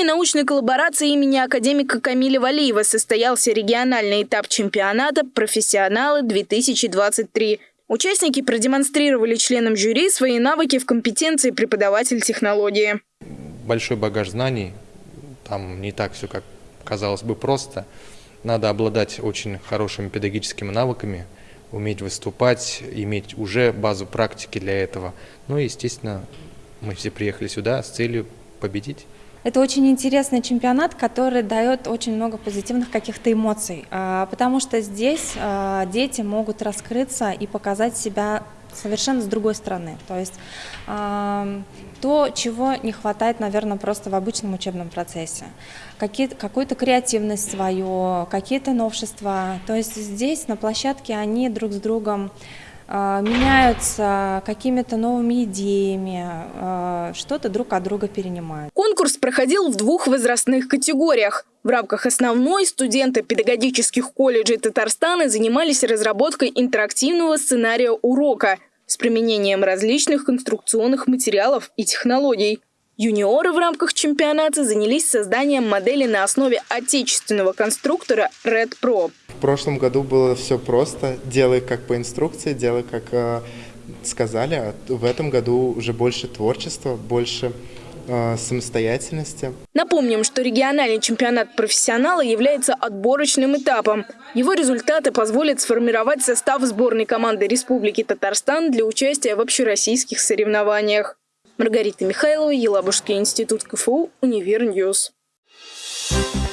Доме научной коллаборации имени академика Камиля Валиева состоялся региональный этап чемпионата «Профессионалы-2023». Участники продемонстрировали членам жюри свои навыки в компетенции преподаватель технологии. Большой багаж знаний, там не так все, как казалось бы, просто. Надо обладать очень хорошими педагогическими навыками, уметь выступать, иметь уже базу практики для этого. Ну и, естественно, мы все приехали сюда с целью победить. Это очень интересный чемпионат, который дает очень много позитивных каких-то эмоций, а, потому что здесь а, дети могут раскрыться и показать себя совершенно с другой стороны. То есть то, чего не хватает, наверное, просто в обычном учебном процессе. Какую-то креативность свою, какие-то новшества. То есть здесь на площадке они друг с другом а, меняются какими-то новыми идеями, а, что-то друг от друга перенимают. Конкурс проходил в двух возрастных категориях. В рамках основной студенты педагогических колледжей Татарстана занимались разработкой интерактивного сценария урока с применением различных конструкционных материалов и технологий. Юниоры в рамках чемпионата занялись созданием модели на основе отечественного конструктора Red Pro. В прошлом году было все просто. Делай как по инструкции, делай как э, сказали. А в этом году уже больше творчества, больше э, самостоятельности. Напомним, что региональный чемпионат профессионала является отборочным этапом. Его результаты позволят сформировать состав сборной команды Республики Татарстан для участия в общероссийских соревнованиях. Маргарита Михайлова, Елабужский институт КФУ, Универ News. Thank